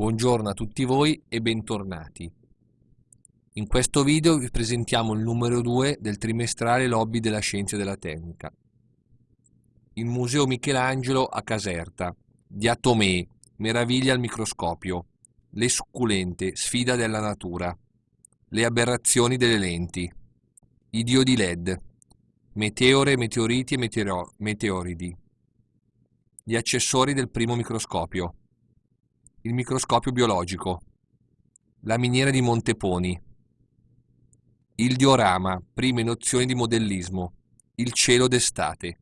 Buongiorno a tutti voi e bentornati. In questo video vi presentiamo il numero 2 del trimestrale Lobby della Scienza e della Tecnica. Il Museo Michelangelo a Caserta, Diatomee, Meraviglia al microscopio, Le succulente, Sfida della natura, Le aberrazioni delle lenti, I diodi LED, Meteore, meteoriti e meteoridi, Gli accessori del primo microscopio, il microscopio biologico, la miniera di Monteponi, il diorama, prime nozioni di modellismo, il cielo d'estate.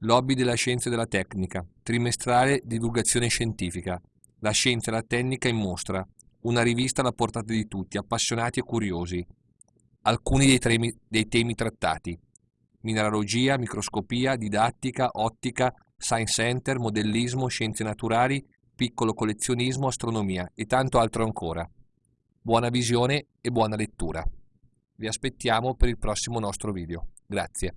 Lobby della scienza e della tecnica, trimestrale divulgazione scientifica, la scienza e la tecnica in mostra, una rivista alla portata di tutti, appassionati e curiosi. Alcuni dei, temi, dei temi trattati, mineralogia, microscopia, didattica, ottica, Science Center, modellismo, scienze naturali, piccolo collezionismo, astronomia e tanto altro ancora. Buona visione e buona lettura. Vi aspettiamo per il prossimo nostro video. Grazie.